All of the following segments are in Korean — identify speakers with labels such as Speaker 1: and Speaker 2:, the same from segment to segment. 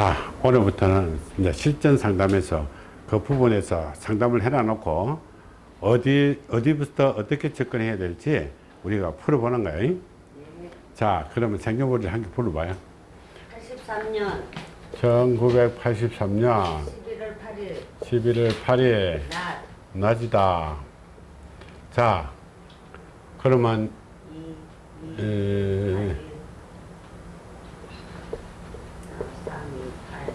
Speaker 1: 자, 오늘부터는 이제 실전 상담에서 그 부분에서 상담을 해놔 놓고 어디, 어디부터 어떻게 접근해야 될지 우리가 풀어보는 거예요. 자, 그러면 생년월일 한 개 풀어봐요.
Speaker 2: 83년
Speaker 1: 1983년
Speaker 2: 11월 8일
Speaker 1: 11월 8일
Speaker 2: 낮
Speaker 1: 낮이다. 자, 그러면
Speaker 2: 2, 2,
Speaker 1: 에,
Speaker 2: 3, 2, 8,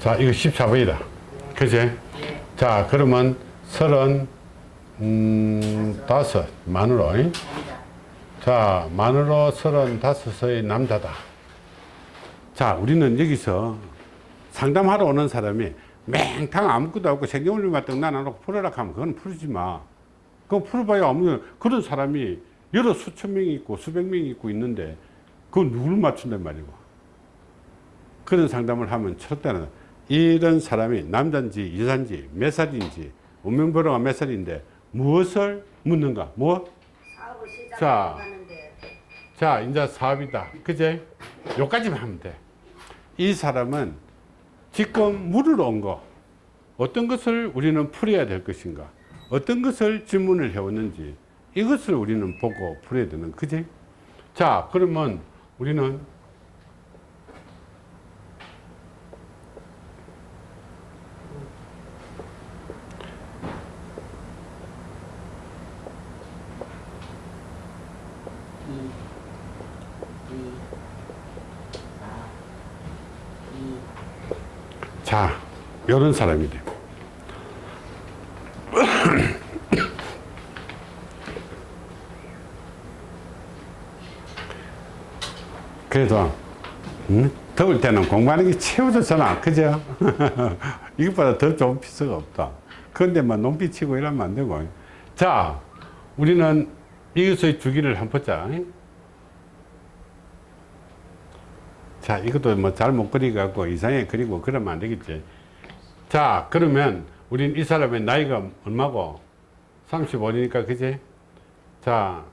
Speaker 1: 자, 이거 14번이다. 그지?
Speaker 2: 2. 네.
Speaker 1: 자, 그러면 서른, 음, 다섯, 만으로.
Speaker 2: 자,
Speaker 1: 만으로 서른 다섯의 남자다. 자, 우리는 여기서 상담하러 오는 사람이 맹탕 아무것도 없고 생경물만 떡난 안 놓고 풀어라 하면 그건 풀지 마. 그거 풀어봐야 아무, 그런 사람이 여러 수천 명이 있고 수백 명이 있고 있는데 그걸 누굴 맞춘단 말이고. 그런 상담을 하면 첫째는 이런 사람이 남자인지 여자인지 몇 살인지 운명번호가 몇 살인데 무엇을 묻는가?
Speaker 2: 사업을
Speaker 1: 자. 자, 이제 사업이다. 그제? 요까지만 하면 돼. 이 사람은 지금 물으러 온 거, 어떤 것을 우리는 풀어야 될 것인가, 어떤 것을 질문을 해왔는지, 이것을 우리는 보고 풀어야 되는, 그지? 자, 그러면 우리는
Speaker 2: 이, 이, 사, 이,
Speaker 1: 자, 요런 사람이 돼. 그래도 음, 더울 때는 공부하는 게 최고잖아. 그죠? 이것보다 더 좋은 피스가 없다. 그런데 막 논비 치고 이러면 안 되고. 자 우리는 이것의 주기를 한번 보자. 자 이것도 뭐 잘못 그리갖고 이상하게 그리고 그러면 안 되겠지 자 그러면 우린 이 사람의 나이가 얼마고? 35니까 그지? 자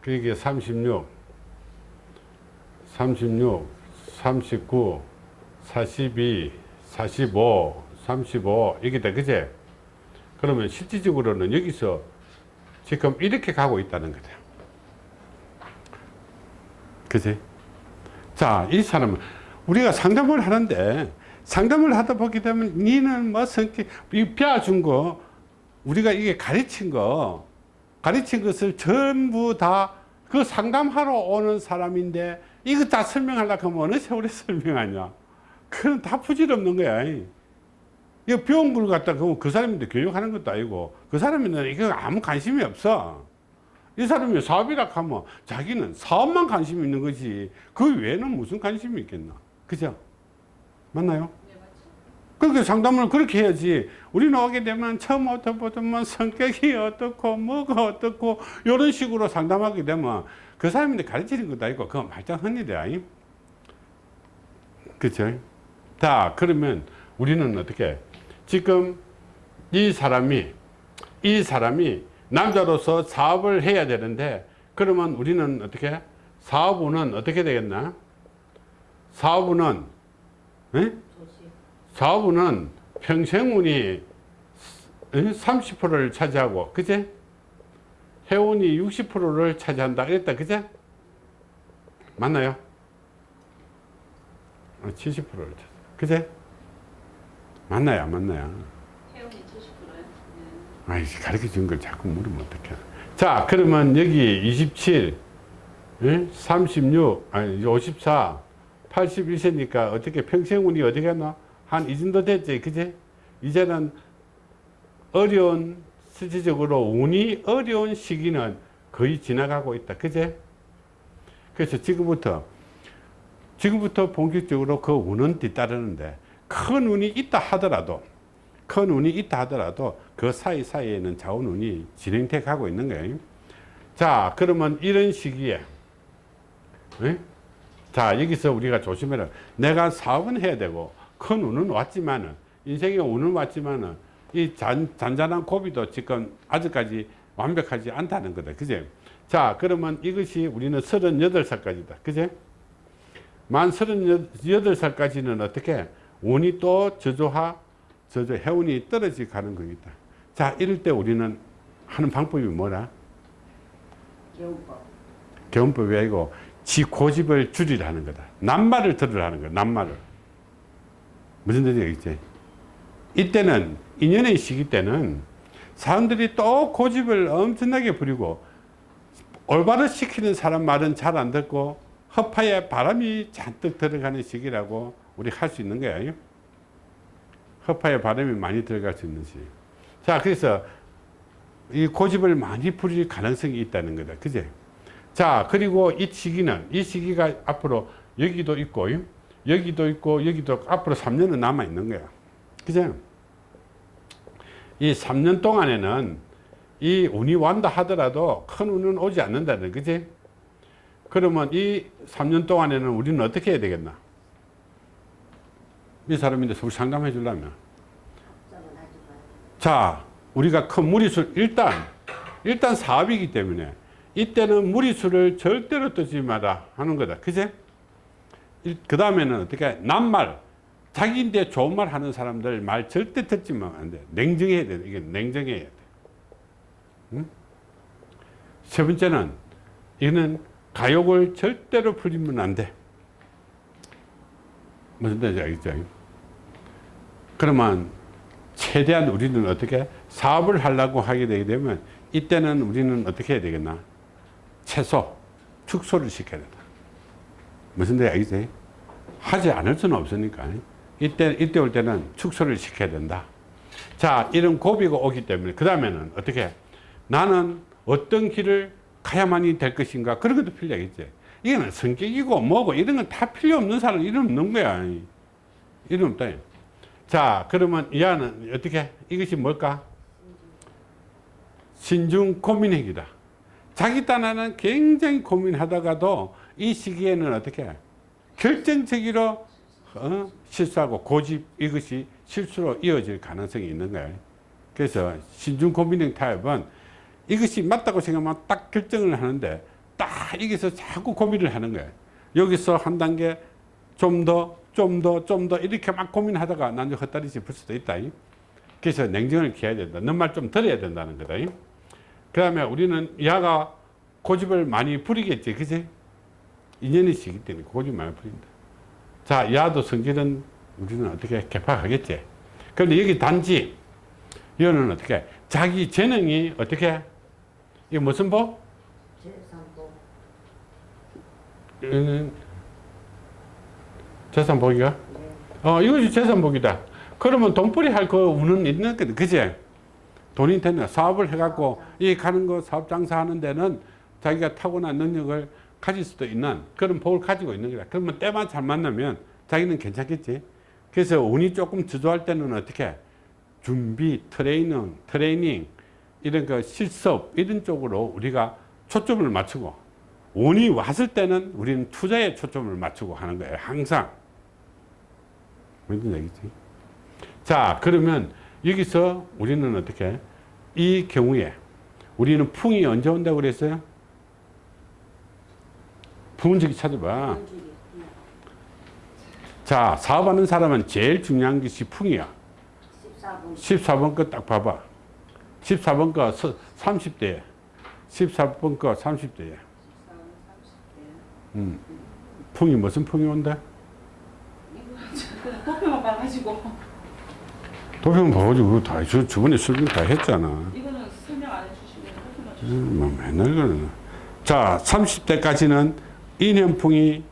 Speaker 1: 그게 36 36 39 42 45 35 이게 다 그제 그러면 실질적으로는 여기서 지금 이렇게 가고 있다는 거다. 그지? 자, 이 사람은 우리가 상담을 하는데 상담을 하다 보게 되면 니는 뭐 성격, 이 배워준 거 우리가 이게 가르친 거 가르친 것을 전부 다 그 상담하러 오는 사람인데 이거 다 설명하려고 하면 어느 세월에 설명하냐. 그건 다 부질없는 거야. 이거 배운 걸 갖다 그그 사람인데 교육하는 것도 아니고 그 사람은 이거 아무 관심이 없어. 이 사람이 사업이라 하면 자기는 사업만 관심이 있는 거지 그 외에는 무슨 관심이 있겠나 그죠? 맞나요? 그렇게 상담을 그렇게 해야지. 우리는 오게 되면 처음부터 보면 성격이 어떻고 뭐가 어떻고 이런 식으로 상담하게 되면 그 사람인데 가르치는 것도 아니고 그건 말짱합니다 그죠? 자 그러면 우리는 어떻게? 지금 이 사람이 이 사람이 남자로서 사업을 해야 되는데 그러면 우리는 어떻게? 사업운은 어떻게 되겠나? 사업운은 에? 사업운은 평생운이 30%를 차지하고 그제? 해운이 60%를 차지한다 그랬다 그제? 맞나요? 70%를 차지 그제? 맞나요 안 맞나요?
Speaker 3: 태용이 70%요?
Speaker 1: 아이 가르쳐 준 걸 자꾸 물으면 어떡해. 자 그러면 여기 27 예? 36 아니 54 81세니까 어떻게 평생 운이 어디 갔나 한 이 정도 됐지 그제 이제는 어려운 실질적으로 운이 어려운 시기는 거의 지나가고 있다 그제 그래서 지금부터 지금부터 본격적으로 그 운은 뒤따르는데 큰 운이 있다 하더라도 큰 운이 있다 하더라도 그 사이사이에는 좌운 운이 진행돼 가고 있는 거예요. 자, 그러면 이런 시기에 에? 자, 여기서 우리가 조심해라. 내가 사업은 해야 되고 큰 운은 왔지만은 인생에 운은 왔지만은 이 잔, 잔잔한 고비도 지금 아직까지 완벽하지 않다는 거다. 그제? 자, 그러면 이것이 우리는 38살까지다. 그제? 만 38살까지는 어떻게 운이 또 저조하 저조 해운이 떨어지 가는 겁니다. 자 이럴 때 우리는 하는 방법이 뭐라?
Speaker 2: 개운법.
Speaker 1: 개운법이 아니고 지 고집을 줄이라는 거다. 낱말을 들으라는 거야. 낱말을. 무슨 뜻인지 알겠지? 이때는 인연의 시기 때는 사람들이 또 고집을 엄청나게 부리고 올바로 시키는 사람 말은 잘 안 듣고 허파에 바람이 잔뜩 들어가는 시기라고 우리 할 수 있는 거야. 허파에 바람이 많이 들어갈 수 있는 시기. 자, 그래서 이 고집을 많이 부릴 가능성이 있다는 거다. 그제? 자, 그리고 이 시기는, 이 시기가 앞으로 여기도 있고, 여기도 있고, 여기도 앞으로 3년은 남아 있는 거야. 그죠? 이 3년 동안에는 이 운이 완다 하더라도 큰 운은 오지 않는다는 그지? 그러면 이 3년 동안에는 우리는 어떻게 해야 되겠나? 이 사람인데 서울 상담해 주려면. 자, 우리가 큰 무리수, 일단, 일단 사업이기 때문에 이때는 무리수를 절대로 뜨지 마라 하는 거다. 그제? 그 다음에는 어떻게, 남말, 자기인데 좋은 말 하는 사람들 말 절대 듣지만 안 돼. 냉정해야 돼. 이게 냉정해야 돼. 응? 세 번째는, 이는 가욕을 절대로 부리면 안 돼. 무슨 뜻인지 알겠죠? 그러면 최대한 우리는 어떻게 사업을 하려고 하게 되게 되면 이때는 우리는 어떻게 해야 되겠나? 최소, 축소를 시켜야 된다. 무슨 뜻인지 알겠지? 하지 않을 수는 없으니까. 이때, 이때 올 때는 축소를 시켜야 된다. 자, 이런 고비가 오기 때문에, 그 다음에는 어떻게? 나는 어떤 길을 가야만이 될 것인가? 그런 것도 필요하겠지. 이거는 성격이고 뭐고 이런 건 다 필요 없는 사람 이름 없는 거야. 이름 없다. 자, 그러면 이 안은 어떻게? 이것이 뭘까? 신중 고민행위다. 자기 딴에는 굉장히 고민하다가도 이 시기에는 어떻게? 결정적으로 어? 실수하고 고집 이것이 실수로 이어질 가능성이 있는 거예요. 그래서 신중 고민행 타입은 이것이 맞다고 생각하면 딱 결정을 하는데 딱 여기서 자꾸 고민을 하는 거예요. 여기서 한 단계 좀 더, 좀 더, 좀 더 이렇게 막 고민하다가 나중에 헛다리 짚을 수도 있다. 그래서 냉정을 기해야 된다. 너 말 좀 들어야 된다는 거다. 그 다음에 우리는 야가 고집을 많이 부리겠지. 그지? 인연이 시기 때문에 고집 많이 부린다. 자, 야도 성질은 우리는 어떻게 개파하겠지. 그런데 여기 단지, 이거는 어떻게, 자기 재능이 어떻게, 이게 무슨 법?
Speaker 2: 재산복.
Speaker 1: 이거는 재산복이가?
Speaker 2: 네.
Speaker 1: 어, 이것이 재산복이다. 그러면 돈벌이 할그 운은 있는 거다. 그지? 돈이 되는 사업을 해갖고 이 가는 거 사업 장사하는 데는 자기가 타고난 능력을 가질 수도 있는 그런 복을 가지고 있는 거다. 그러면 때만 잘 만나면 자기는 괜찮겠지. 그래서 운이 조금 주저할 때는 어떻게 준비, 트레이닝, 트레이닝 이런 그 실습 이런 쪽으로 우리가 초점을 맞추고 운이 왔을 때는 우리는 투자에 초점을 맞추고 하는 거예요. 항상. 무슨 얘기지? 자, 그러면 여기서 우리는 어떻게 이 경우에 우리는 풍이 언제 온다고 그랬어요? 풍운지기 찾아봐. 자, 사업하는 사람은 제일 중요한 것이 풍이야.
Speaker 2: 14분.
Speaker 1: 14번 거 딱 봐봐. 14번 거 30대에. 14번 거 30대에. 음. 풍이 무슨 풍이 온다?
Speaker 3: 도표만 봐가지고
Speaker 1: 도형 봐가지고 다, 저, 저번에 설명 다 했잖아.
Speaker 3: 이거는 설명 안 해주시면
Speaker 1: 음, 뭐 맨날 그러네. 자, 30대까지는 인연풍이,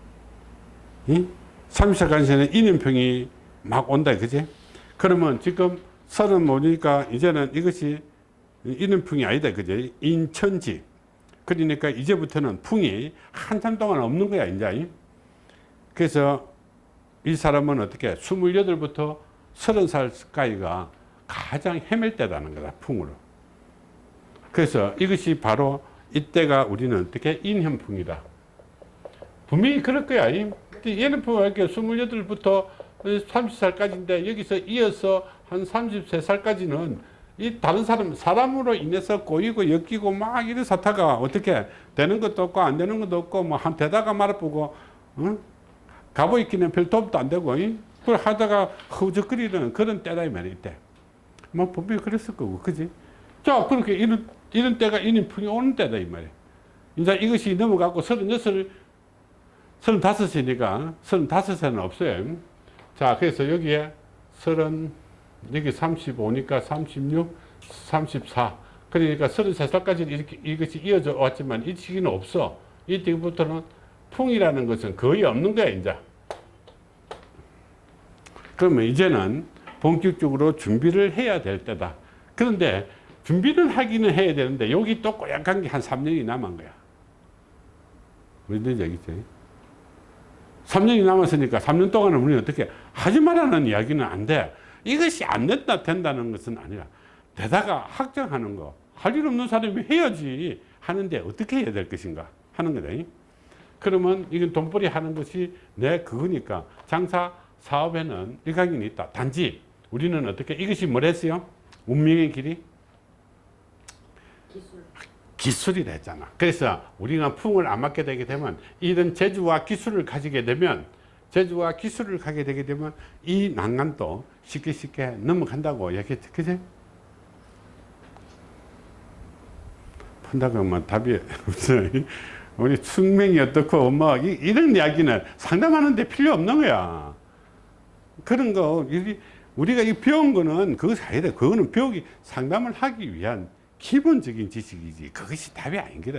Speaker 1: 이? 30대까지는 인연풍이 막 온다, 그지? 그러면 지금 서른 모니까 이제는 이것이 인연풍이 아니다, 그지? 인천지. 그러니까 이제부터는 풍이 한참 동안 없는 거야, 이제. 그래서 이 사람은 어떻게 28부터 30살까지가 가장 헤맬 때라는 거다, 풍으로. 그래서 이것이 바로 이때가 우리는 어떻게 인현풍이다. 분명히 그럴 거야. 이 인현풍은 이렇게 28부터 30살까지인데 여기서 이어서 한 33살까지는 이 다른 사람, 사람으로 인해서 꼬이고 엮이고 막 이런 사태가 어떻게 되는 것도 없고 안 되는 것도 없고 뭐 한 대다가 말아보고 응? 가보 있기는 별 도움도 안 되고, 이? 그걸 하다가 허우적거리는 그런 때다, 이 말이야, 이때. 뭐, 분명히 그랬을 거고, 그지? 자, 그렇게 이런, 이런 때가 인인풍이 오는 때다, 이 말이야. 이제 이것이 넘어가고 서른여섯, 서른다섯이니까 서른다섯에는 없어요. 자, 그래서 여기에 서른, 여기 35니까 36, 34. 그러니까 33살까지는 이렇게 이것이 이어져 왔지만 이 시기는 없어. 이때부터는 풍이라는 것은 거의 없는 거야, 이제. 그러면 이제는 본격적으로 준비를 해야 될 때다. 그런데 준비를 하기는 해야 되는데 여기 또 꼬약한 게 한 3년이 남은 거야. 뭔지 알겠지? 3년이 남았으니까 3년 동안은 우리는 어떻게 하지 말라는 이야기는 안 돼. 이것이 안 된다, 된다는 것은 아니라 되다가 확정하는 거. 할 일 없는 사람이 해야지 하는데 어떻게 해야 될 것인가 하는 거다. 그러면 이건 돈벌이 하는 것이 내 그거니까 장사 사업에는 일각이 있다. 단지 우리는 어떻게 이것이 뭐랬어요? 운명의 길이
Speaker 2: 기술.
Speaker 1: 기술이라 했잖아. 그래서 우리가 풍을 안 맞게 되게 되면 이런 재주와 기술을 가지게 되면 재주와 기술을 가게 되게 되면 이 난간도 쉽게 쉽게 넘어간다고 얘기했지. 그지? 푼다고 하면 답이 없어. 우리 숙명이 어떻고 뭐 이- 이런 이야기는 상담하는데 필요 없는 거야. 그런 거 이- 우리가 이 배운 거는 그것이 아니다. 그거는 배우기 상담을 하기 위한 기본적인 지식이지. 그것이 답이 아닌 거다.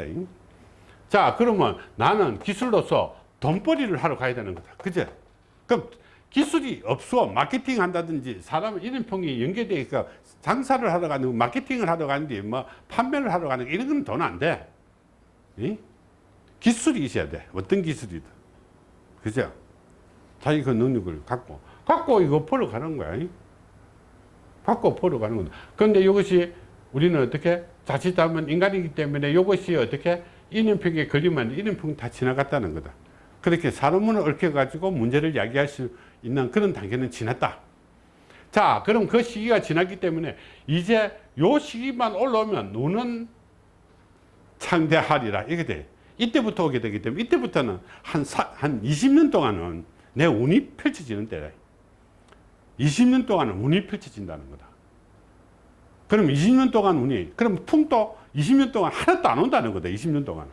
Speaker 1: 자, 그러면 나는 기술로서 돈벌이를 하러 가야 되는 거다. 그제? 그럼 기술이 없어. 마케팅 한다든지 사람 이름평이 연계되어 있까 장사를 하러 가는 거, 마케팅을 하러 가는데 뭐 판매를 하러 가는 거 이런 건 돈 안 돼. 이? 기술이 있어야 돼. 어떤 기술이든. 그죠? 자기 그 능력을 갖고 갖고 이거 보러 가는 거야. 이? 갖고 보러 가는 거다. 그런데 이것이 우리는 어떻게 자칫하면 인간이기 때문에 이것이 어떻게 인연평에 걸리면 인연평 다 지나갔다는 거다. 그렇게 사람을 얽혀가지고 문제를 야기할 수 있는 그런 단계는 지났다. 자, 그럼 그 시기가 지났기 때문에 이제 요 시기만 올라오면 눈은 창대하리라. 이게 돼. 이때부터 오게 되기 때문에 이때부터는 한, 사, 한 20년 동안은 내 운이 펼쳐지는 때다. 20년 동안은 운이 펼쳐진다는 거다. 그럼 20년 동안 운이, 그럼 풍도 20년 동안 하나도 안 온다는 거다. 20년 동안.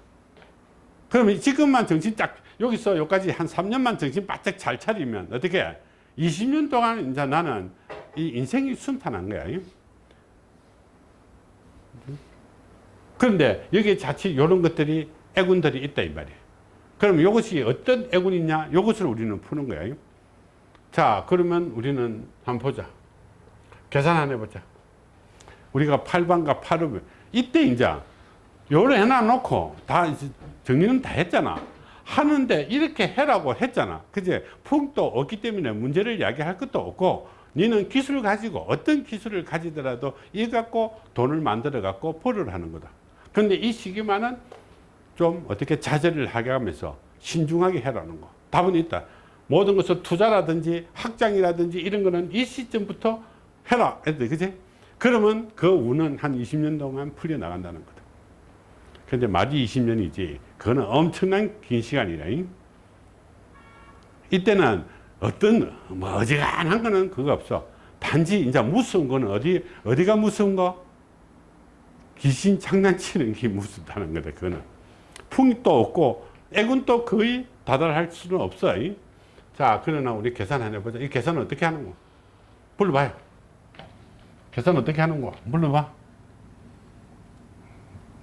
Speaker 1: 그러면 지금만 정신 딱, 여기서 여기까지 한 3년만 정신 바짝 잘 차리면 어떻게 20년 동안 이제 나는 이 인생이 순탄한 거야. 그런데 여기 자칫 이런 것들이 애군들이 있다 이 말이에요. 그럼 이것이 어떤 애군이냐? 이것을 우리는 푸는 거예요. 자, 그러면 우리는 한번 보자. 계산 한번 해보자. 우리가 8반과 8을 이때 이제 요를 해놔 놓고 다 이제 정리는 다 했잖아. 하는데 이렇게 해라고 했잖아. 그제 풍도 없기 때문에 문제를 야기할 것도 없고 너는 기술을 가지고 어떤 기술을 가지더라도 이 갖고 돈을 만들어 갖고 벌을 하는 거다. 그런데 이 시기만은 좀 어떻게 자제를 하게 하면서 신중하게 해라는 거. 답은 있다. 모든 것을 투자라든지 확장이라든지 이런 거는 이 시점부터 해라. 그지? 그러면 그 운은 한 20년 동안 풀려 나간다는 거다. 근데 말이 20년이지. 그거는 엄청난 긴 시간이라. 잉? 이때는 어떤, 뭐, 어지간한 거는 그거 없어. 단지 이제 무서운 거는 어디, 어디가 무서운 거? 귀신 장난치는 게 무섭다는 거다. 그거는. 풍이 또 없고, 애군 또 거의 다달할 수는 없어. 잉? 자, 그러나 우리 계산 하나 해보자. 이 계산은 어떻게 하는 거? 불러봐요. 계산 어떻게 하는 거? 불러봐.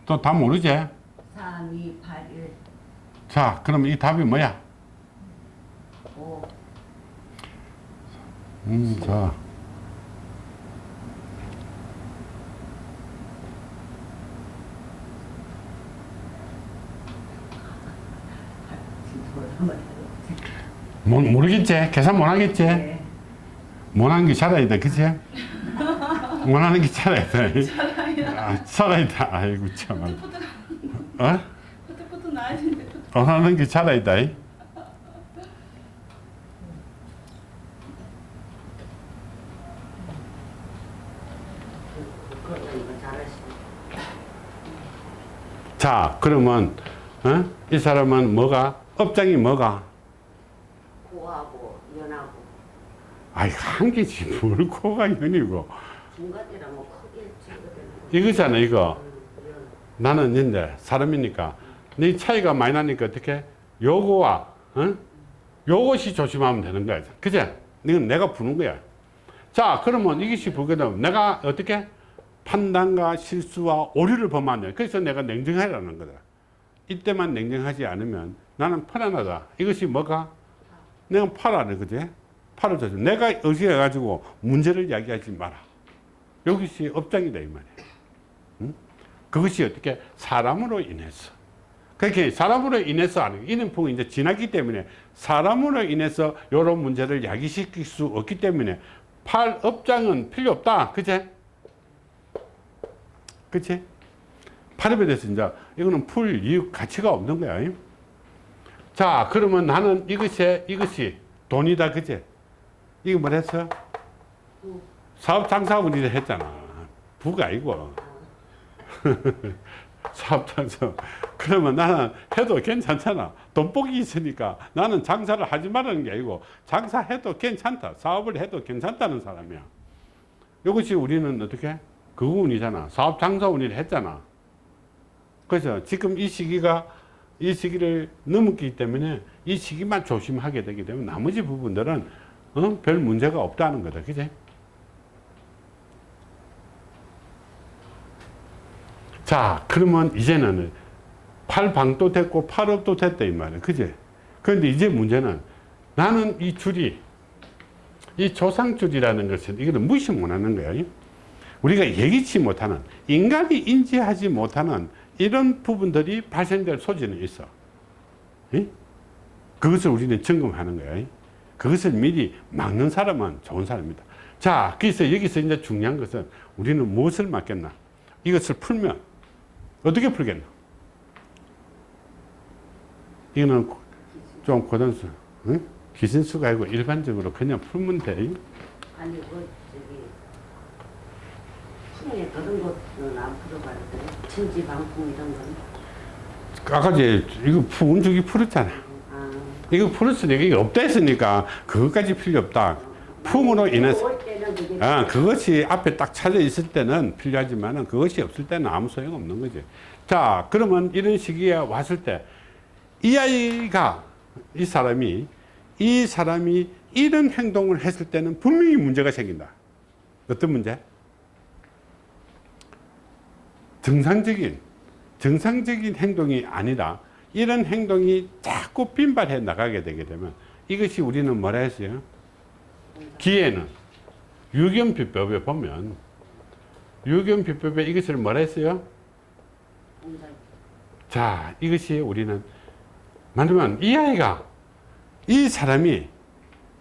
Speaker 1: 또 다 모르지?
Speaker 2: 3, 2, 8, 1,
Speaker 1: 자, 그럼 이 답이 뭐야?
Speaker 2: 5,
Speaker 1: 음, 자. 모, 모르겠지? 계산 못 하겠지?
Speaker 2: 네.
Speaker 1: 못하는 게 살아야 돼, 그치? 못하는 게 살아야 돼. 아, 살아야 돼. 아이고, 참. 어?
Speaker 3: 되는데 푸트
Speaker 1: 원하는 게
Speaker 2: 잘하시네.
Speaker 1: 자, 그러면, 어? 이 사람은 뭐가? 업장이 뭐가?
Speaker 2: 고하고 연하고.
Speaker 1: 아이 한 개지 뭘 코가 연이고
Speaker 2: 중간이라 뭐 찍거든.
Speaker 1: 이거잖아 이거.
Speaker 2: 연.
Speaker 1: 나는 이제 사람이니까. 네 차이가 많이 나니까 어떻게? 요거와 어? 요것이 조심하면 되는 거야. 그제? 이건 내가 부는 거야. 자 그러면 이것이 보게 되면 내가 어떻게? 판단과 실수와 오류를 돼. 그래서 내가 냉정하라는 거다. 이때만 냉정하지 않으면 나는 편안하다. 이것이 뭐가 내가 팔아야 그지? 팔을 조심 내가 의식해가지고 문제를 이야기하지 마라. 여기서 업장이다 이 말이야. 응? 그것이 어떻게? 사람으로 인해서. 그렇게 사람으로 인해서 하는 이는 풍이 이제 지났기 때문에 사람으로 인해서 이런 문제를 야기시킬 수 없기 때문에 팔 업장은 필요 없다. 그제 그치? 팔업에 대해서 이제 이거는 풀 이유 가치가 없는 거야 자 그러면 나는 이것이 이것이 돈이다 그제 이거 뭐랬어?
Speaker 2: 부.
Speaker 1: 사업 장사분이 했잖아. 부가 아니고. 사업장사 그러면 나는 해도 괜찮잖아. 돈복이 있으니까 나는 장사를 하지 말라는 게 아니고 장사해도 괜찮다. 사업을 해도 괜찮다는 사람이야. 이것이 우리는 어떻게? 그 운이잖아. 사업 장사운이를 했잖아. 그래서 지금 이 시기가 이 시기를 넘었기 때문에 이 시기만 조심하게 되기 때문에 나머지 부분들은 어? 별 문제가 없다는 거다. 그제 자 그러면 이제는 팔방도 됐고 팔업도 됐다 이 말이야. 그제 그런데 이제 문제는 나는 이 줄이 이 조상줄이라는 것은 이거는 무시 못하는 거야. 우리가 예기치 못하는 인간이 인지하지 못하는 이런 부분들이 발생될 소지는 있어 예? 그것을 우리는 점검하는 거야 그것을 미리 막는 사람은 좋은 사람입니다 자 그래서 여기서 이제 중요한 것은 우리는 무엇을 막겠나 이것을 풀면 어떻게 풀겠나? 이거는 좀 고단수, 응? 기신수가 아니고 일반적으로 그냥 풀면 돼.
Speaker 2: 아니 그 저기 풍에 그런 것은 안 풀어봤는데 천지 방풍 이런 건.
Speaker 1: 아까 이제 이거 운죽이 풀었잖아.
Speaker 2: 아.
Speaker 1: 이거 풀었으니까 이게 없다 했으니까 그것까지 필요 없다. 풍으로 인해서. 아, 그것이 앞에 딱 차져 있을 때는 필요하지만 그것이 없을 때는 아무 소용 없는 거지. 자, 그러면 이런 시기에 왔을 때 이 아이가, 이 사람이, 이 사람이 이런 행동을 했을 때는 분명히 문제가 생긴다. 어떤 문제? 정상적인, 정상적인 행동이 아니라 이런 행동이 자꾸 빈발해 나가게 되게 되면 이것이 우리는 뭐라 했어요? 기회는 유견비법에 보면 유견비법에 이것을 뭐라 했어요? 자 이것이 우리는 말하면 이 아이가 이 사람이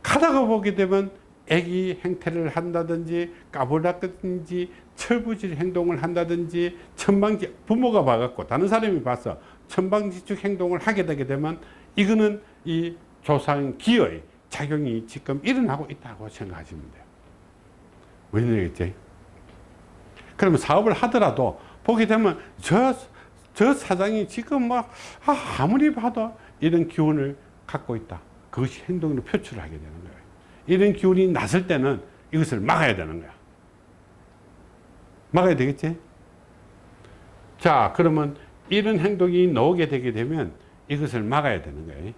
Speaker 1: 가다가 보게 되면 애기 행태를 한다든지 까불다든지 철부질 행동을 한다든지 천방지 부모가 봐갖고 다른 사람이 봐서 천방지축 행동을 하게 되게 되면 이거는 이 조상 기의 작용이 지금 일어나고 있다고 생각하시면 돼요. 왜냐겠지? 그러면 사업을 하더라도 보게 되면 저, 저 사장이 지금 막 아, 아무리 봐도 이런 기운을 갖고 있다. 그것이 행동으로 표출을 하게 되는 거예요. 이런 기운이 났을 때는 이것을 막아야 되는 거야. 막아야 되겠지? 자, 그러면 이런 행동이 나오게 되게 되면 이것을 막아야 되는 거예요.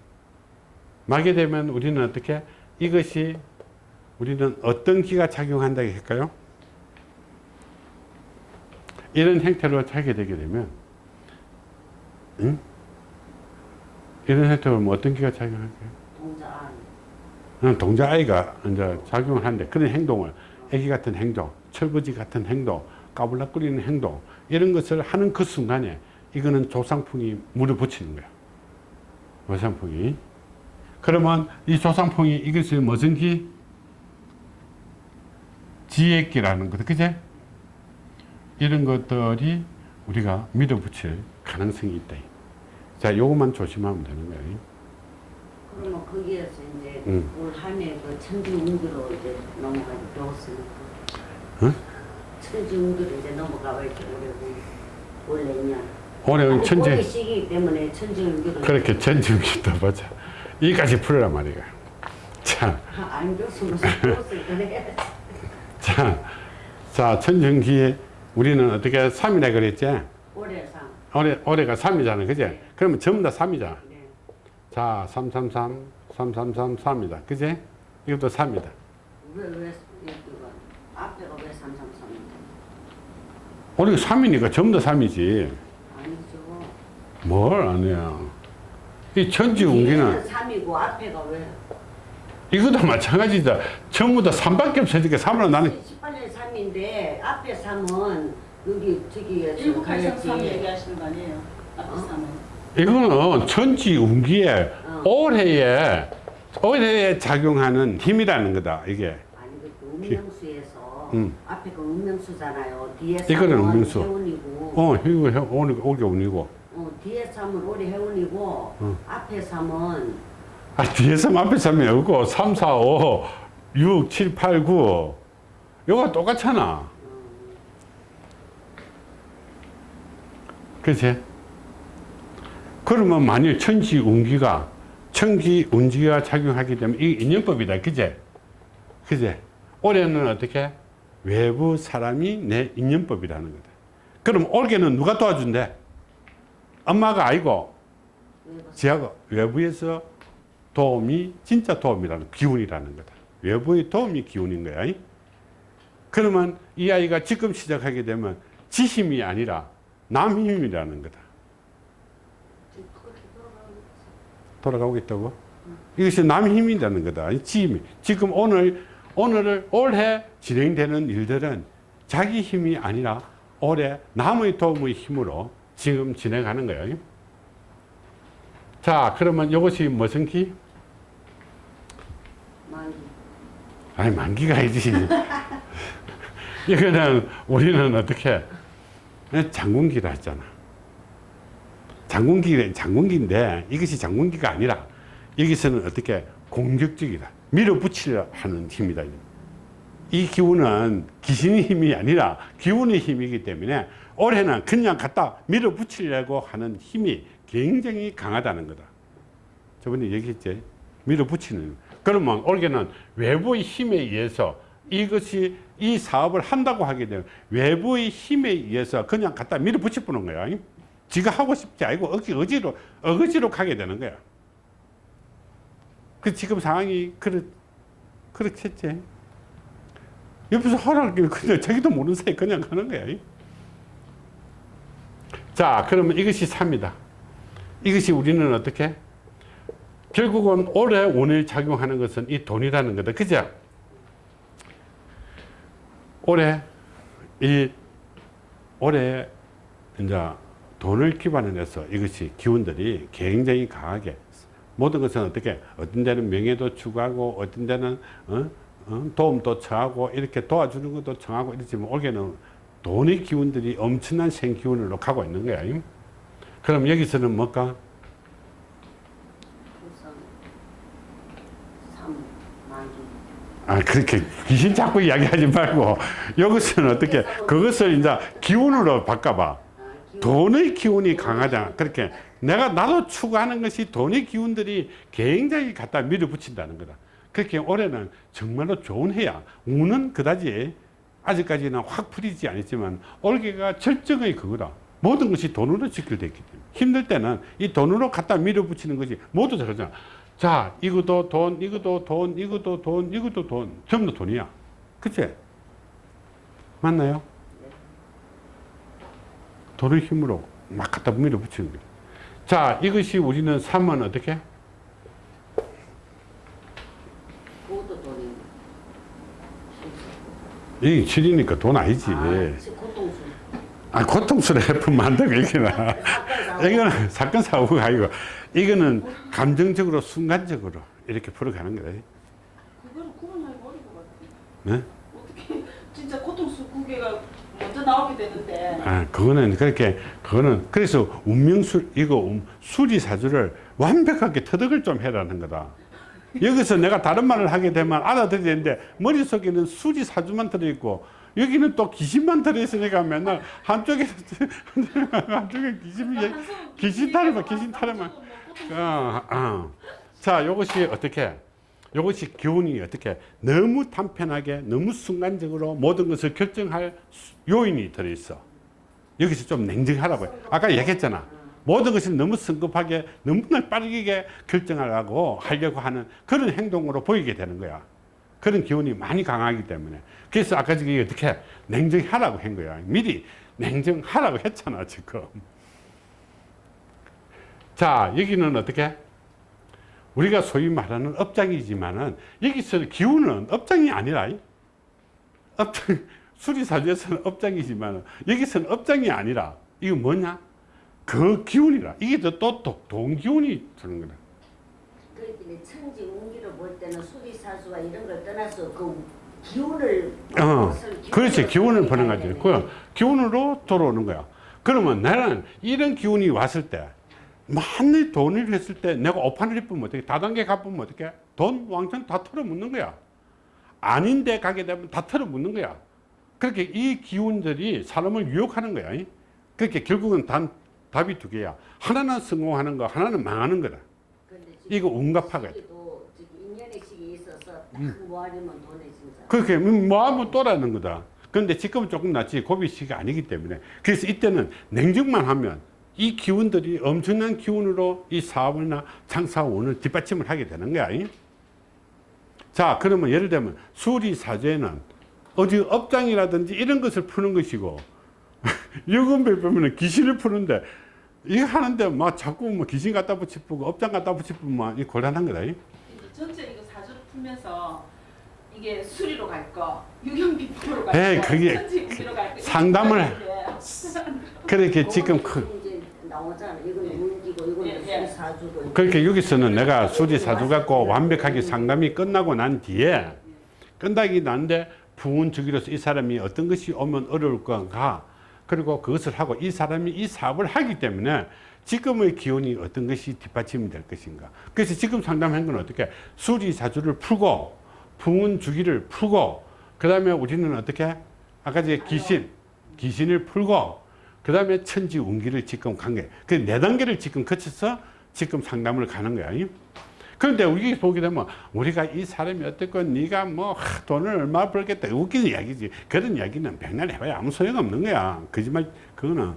Speaker 1: 막게 되면 우리는 어떻게 이것이 우리는 어떤 기가 작용한다고 할까요? 이런 행태로 하게 되게 되면 응? 이런 행태로 뭐 어떤 기가 작용할까요? 동자 아이가 이제 작용을 하는데 그런 행동을 애기 같은 행동, 철부지 같은 행동, 까불락거리는 행동 이런 것을 하는 그 순간에 이거는 조상풍이 물을 붙이는 거야. 조상풍이. 그러면 이 조상풍이 이것을 무슨 기? 지혜 기라는 것, 그제? 이런 것들이 우리가 밀어붙일 가능성이 있다. 자, 요것만 조심하면 되는 거예요.
Speaker 2: 그러면 거기에서 이제
Speaker 1: 응.
Speaker 2: 올 한해 그 천지 운기로 이제 넘어가 배웠으니까.
Speaker 1: 응?
Speaker 2: 천지 운기로 이제 넘어가 이렇게 올해 올해년.
Speaker 1: 올해 천재,
Speaker 2: 올해 시기 때문에 천지 운기로.
Speaker 1: 그렇게 전지우기도 맞아. 이까지 풀어라 말이야. 자,
Speaker 2: 안 줬으면 줬을 그래.
Speaker 1: 자, 자, 천정기에 우리는 어떻게 3이라 그랬지?
Speaker 2: 올해상.
Speaker 1: 올해, 올해가 3이잖아. 그지?
Speaker 2: 네.
Speaker 1: 그러면 전부 다 3이잖아.
Speaker 2: 네.
Speaker 1: 자, 333, 333, 3이다. 그지? 이것도 3이다.
Speaker 2: 왜왜 이거 앞에가 왜 삼삼삼인데?
Speaker 1: 올해가 3이니까 전부 다 3이지.
Speaker 2: 아니죠.
Speaker 1: 뭘 아니야. 이 천지 운기는
Speaker 2: 3이고 앞에가 왜?
Speaker 1: 이것도 마찬가지다. 전부 다 3밖에 없으니까 3으로 나는
Speaker 2: 18년 3인데 앞에 3은 여기 저기에
Speaker 3: 1983
Speaker 2: 가야지.
Speaker 3: 얘기하시는 거 아니에요? 앞에
Speaker 2: 어?
Speaker 3: 사는.
Speaker 1: 이거는 천지 운기에
Speaker 2: 어.
Speaker 1: 올해에 올해에 작용하는 힘이라는 거다. 이게.
Speaker 2: 아니 그 음명수에서
Speaker 1: 음.
Speaker 2: 앞에 그 음명수잖아요. 뒤에
Speaker 1: 이거는
Speaker 2: 3은
Speaker 1: 음명수.
Speaker 2: 해운이고
Speaker 1: 어, 이거 해- 오늘 올게 운이고.
Speaker 2: 어, 뒤에 3은 올해 해운이고
Speaker 1: 어.
Speaker 2: 앞에 3은
Speaker 1: 아, 뒤에서 앞에 3이 없고 3, 4, 5, 6, 7, 8, 9. 이거 똑같잖아. 그치? 그러면 만일 천지 운기가 천기 운기가 작용하기 때문에 이 인연법이다. 그제? 그제? 올해는 어떻게? 외부 사람이 내 인연법이라는 거다. 그럼 올해는 누가 도와준대? 엄마가 아니고 지하가 외부에서 도움이 진짜 도움이라는 기운이라는 거다. 외부의 도움이 기운인 거야. 이? 그러면 이 아이가 지금 시작하게 되면 지 힘이 아니라 남 힘이라는 거다. 돌아가고 있다고? 이것이 남 힘이라는 거다. 이 지. 지금 오늘 오늘을 올해 진행되는 일들은 자기 힘이 아니라 올해 남의 도움의 힘으로 지금 진행하는 거예요. 자, 그러면 이것이 무슨 기?
Speaker 2: 만기
Speaker 1: 아니, 만기가 아니지. 이거는 우리는 어떻게 장군기라 했잖아. 장군기, 장군기인데 이것이 장군기가 아니라 여기서는 어떻게 공격적이다. 밀어붙이려 하는 힘이다. 이 기운은 귀신의 힘이 아니라 기운의 힘이기 때문에 올해는 그냥 갖다 밀어붙이려고 하는 힘이 굉장히 강하다는 거다. 저번에 얘기했지. 밀어붙이는. 그러면 올해는 외부의 힘에 의해서 이것이 이 사업을 한다고 하게 되면 외부의 힘에 의해서 그냥 갖다 밀어붙여 보는 거야. 지가 하고 싶지 않고 어지로 어거지로 가게 되는 거야. 그 지금 상황이 그렇 그렇겠지. 옆에서 하라고 그냥 자기도 모르는 사이 그냥 가는 거야. 자, 그러면 이것이 3이다. 이것이 우리는 어떻게? 결국은 올해 오늘 작용하는 것은 이 돈이라는 거다. 그죠? 올해 이 올해 이제 돈을 기반으로 해서 이것이 기운들이 굉장히 강하게 모든 것은 어떻게 어떤 데는 명예도 추구하고 어떤 데는 어? 어? 도움도 청하고 이렇게 도와주는 것도 청하고 이렇지만 올해는 돈의 기운들이 엄청난 생기운으로 가고 있는 거야. 그럼 여기서는 뭘까?
Speaker 2: 우선 3 만기
Speaker 1: 아, 그렇게 귀신 자꾸 이야기하지 말고 여기서는 어떻게 그것을 이제 기운으로 바꿔봐. 돈의 기운이 강하잖아. 그렇게 내가 나도 추구하는 것이 돈의 기운들이 굉장히 갖다 밀어붙인다는 거다. 그렇게 올해는 정말로 좋은 해야. 운은 그다지 아직까지는 확 풀리지 않았지만 올해가 절정의 그거다. 모든 것이 돈으로 직결되기 때문에 힘들 때는 이 돈으로 갖다 밀어붙이는 것이 모두 다 그러잖아. 자, 이것도 돈, 이것도 돈, 이것도 돈, 이것도 돈. 전부 다 돈이야. 그치? 맞나요? 돈의 힘으로 막 갖다 밀어붙이는 거예요. 자, 이것이 우리는 3은 어떻게?
Speaker 2: 그것도 돈이
Speaker 1: 이 7이니까 돈 아니지.
Speaker 2: 아,
Speaker 1: 아, 고통스러워 해프면 안 되고, 이거는. 이거는 사건, 사고가 아니고, 이거는 감정적으로, 순간적으로 이렇게 풀어가는 거다.
Speaker 3: 그거를 구분하기 어려울 것 같아요.
Speaker 1: 네?
Speaker 3: 어떻게 진짜 구개가 먼저 나오게 되는데
Speaker 1: 아, 그거는 그렇게, 그거는, 그래서 운명술, 이거 음, 수리사주를 완벽하게 터득을 좀 해라는 거다. 여기서 내가 다른 말을 하게 되면 알아들리는데 머릿속에는 수리사주만 들어있고 여기는 또 귀신만 들어있으니까 맨날 한쪽에 한쪽에 귀신이 귀신 타령만 귀신 타령만 어, 어. 자, 이것이 어떻게? 이것이 기운이 어떻게 너무 단편하게 너무 순간적으로 모든 것을 결정할 수- 요인이 들어있어. 여기서 좀 냉정하라고 요 아까 얘기했잖아. 모든 것을 너무 성급하게 너무나 빠르게 결정하려고 하려고 하는 그런 행동으로 보이게 되는 거야. 그런 기운이 많이 강하기 때문에. 그래서 아까 저기 어떻게 냉정하라고 한 거야. 미리 냉정하라고 했잖아 지금. 자 여기는 어떻게 우리가 소위 말하는 업장이지만은 여기서 기운은 업장이 아니라 이. 업장 수리사주에서는 업장이지만 여기서는 업장이 아니라 이거 뭐냐? 그 기운이라. 이게 또 또 동기운이 드는 거다.
Speaker 2: 그렇기 천지 운기로 볼 때는 수리사수와 이런 걸 떠나서 그 기운을
Speaker 1: 어, 그렇지. 기운을 보는 거지. 그 기운으로 돌아오는 거야. 그러면 나는 이런 기운이 왔을 때 만일 돈을 했을 때 내가 오판을 입으면 어떻게 다단계 갚으면 어떻게? 돈 왕창 다 털어묻는 거야. 아닌데 가게 되면 다 털어묻는 거야. 그렇게 이 기운들이 사람을 유혹하는 거야. 이. 그렇게 결국은 단 답이 두 개야. 하나는 성공하는 거 하나는 망하는 거다. 이거
Speaker 2: 모아주면 돈에 진짜.
Speaker 1: 그렇게 뭐하면 또라는 거다. 그런데 지금은 조금 낫지. 고비 시기가 아니기 때문에. 그래서 이때는 냉정만 하면 이 기운들이 엄청난 기운으로 이 사업이나 장사원을 뒷받침을 하게 되는 거야. 이? 자 그러면 예를 들면 수리사제는 어디 업장이라든지 이런 것을 푸는 것이고 유금배 보면 귀신을 푸는데 이거 하는데 막 자꾸 뭐 귀신 갖다 붙이고 업장 갖다 붙이면 이 곤란한 거다. 이?
Speaker 3: 이제 전체 이거 사주를 풀면서 이게 수리로 갈 거, 갈
Speaker 1: 그게
Speaker 3: 천지 운기로 갈 거. 이렇게
Speaker 1: 상담을. 그렇게 지금
Speaker 2: 이제 나오잖아. 이거는 운기고 이거는
Speaker 3: 예, 예.
Speaker 2: 수리사주고
Speaker 1: 그렇게 여기서는 내가 수리 사주 갖고 완벽하게 상담이 끝나고 난 뒤에 끝나기 난데 부운 주기로서 이 사람이 어떤 것이 오면 어려울 건가? 그리고 그것을 하고 이 사람이 이 사업을 하기 때문에 지금의 기운이 어떤 것이 뒷받침이 될 것인가? 그래서 지금 상담한 건 어떻게? 수리 사주를 풀고 부운 주기를 풀고 그 다음에 우리는 어떻게? 아까 제 귀신 귀신을 풀고 그 다음에 천지 운기를 지금 관계 그 네 단계를 지금 거쳐서 지금 상담을 가는 거야. 이? 그런데 우리 보게 되면 우리가 이 사람이 어떻건 네가 뭐 하, 돈을 얼마 벌겠다 웃기는 이야기지 그런 이야기는 백날 해봐야 아무 소용없는 거야 거짓말 그거는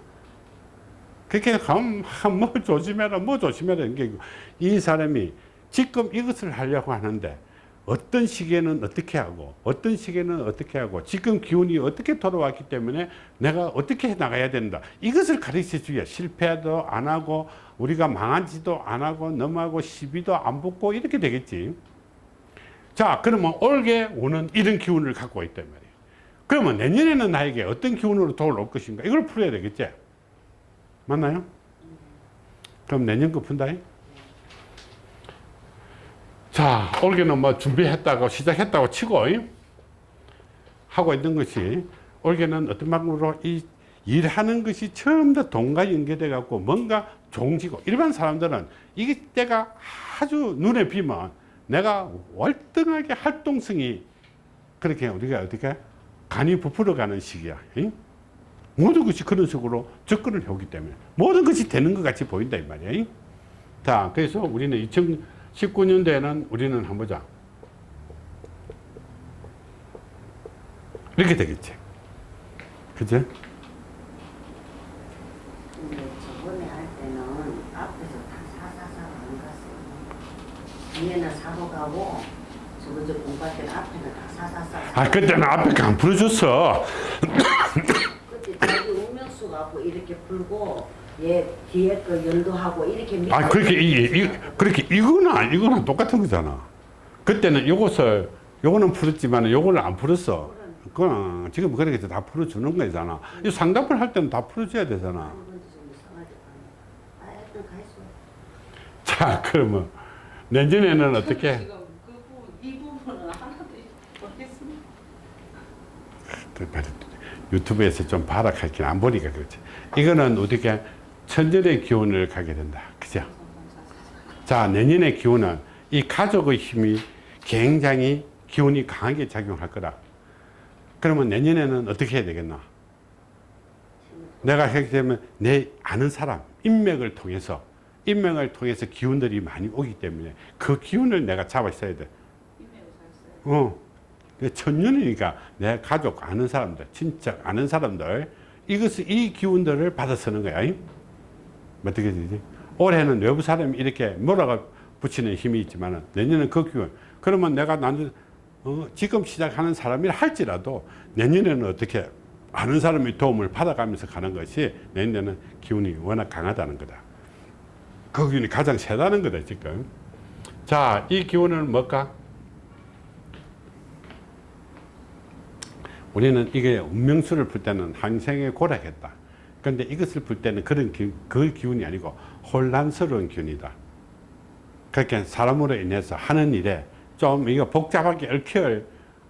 Speaker 1: 그렇게 가면 하, 뭐 조심해라 뭐 조심해라 이게 이 사람이 지금 이것을 하려고 하는데 어떤 시기에는 어떻게 하고 어떤 시기에는 어떻게 하고 지금 기운이 어떻게 돌아왔기 때문에 내가 어떻게 해 나가야 된다. 이것을 가르쳐 주야 실패도 안 하고 우리가 망하지도 안 하고 넘어가고 시비도 안 붙고 이렇게 되겠지. 자 그러면 올게 오는 이런 기운을 갖고 있단 말이에요. 그러면 내년에는 나에게 어떤 기운으로 돌아올 것인가? 이걸 풀어야 되겠지? 맞나요? 그럼 내년 거 푼다 자, 올해는 뭐 준비했다고 시작했다고 치고 이? 하고 있는 것이 올해는 어떤 방법으로 이 일하는 것이 처음 다 돈과 연계돼 갖고 뭔가 종지고 일반 사람들은 이게 때가 아주 눈에 비면 내가 월등하게 활동성이 그렇게 우리가 어떻게 간이 부풀어 가는 시기야. 이? 모든 것이 그런 식으로 접근을 해오기 때문에 모든 것이 되는 것 같이 보인다 이 말이야. 이? 자, 그래서 우리는 2019년도에는 우리는 한번 보자. 이렇게 되겠지. 그지?
Speaker 2: 근데 저번에 할 때는 앞에서 다 사사사 안 갔어요. 뒤에는 사고 가고 저번 주 공부할 때는 앞에는 다 사사사.
Speaker 1: 아, 그때는 앞에 안 풀어줬어.
Speaker 2: 그때 자기 운명수 갖고 이렇게 풀고 얘 뒤에 거 연도하고 이렇게
Speaker 1: 아, 그렇게, 이, 이, 그렇게, 이거나, 이거나 똑같은 거잖아. 그때는 이것을, 요거는 풀었지만 요거는 안 풀었어. 그건 지금 그렇게 다 풀어주는 거잖아. 이 상담을 할 때는 다 풀어줘야 되잖아.
Speaker 2: 아, 가있어.
Speaker 1: 자, 그러면 내년에는 어떻게?
Speaker 3: 그.
Speaker 1: 유튜브에서 좀 발악할긴 안 보니까 그렇지. 이거는 어떻게 천년의 기운을 가게 된다. 그죠? 자, 내년의 기운은 이 가족의 힘이 굉장히 기운이 강하게 작용할 거다. 그러면 내년에는 어떻게 해야 되겠나? 내가 하게 되면 내 아는 사람, 인맥을 통해서, 인맥을 통해서 기운들이 많이 오기 때문에 그 기운을 내가 잡아 있어야 돼. 어. 천년이니까 내 가족 아는 사람들, 친척 아는 사람들 이것을 이 기운들을 받아 쓰는 거야. 이? 어떻게 되지? 올해는 외부 사람이 이렇게 몰아가 붙이는 힘이 있지만 내년은 그 기운. 그러면 내가 나는 어, 지금 시작하는 사람이라 할지라도 내년에는 어떻게 아는 사람의 도움을 받아가면서 가는 것이 내년에는 기운이 워낙 강하다는 거다. 그 기운이 가장 세다는 거다 지금. 자, 이 기운은 뭘까? 우리는 이게 운명수를 풀 때는 한생에 고락했다. 그런데 이것을 풀 때는 그런 기, 그 기운이 아니고 혼란스러운 기운이다. 그렇게 사람으로 인해서 하는 일에 좀 이거 복잡하게 얽혀,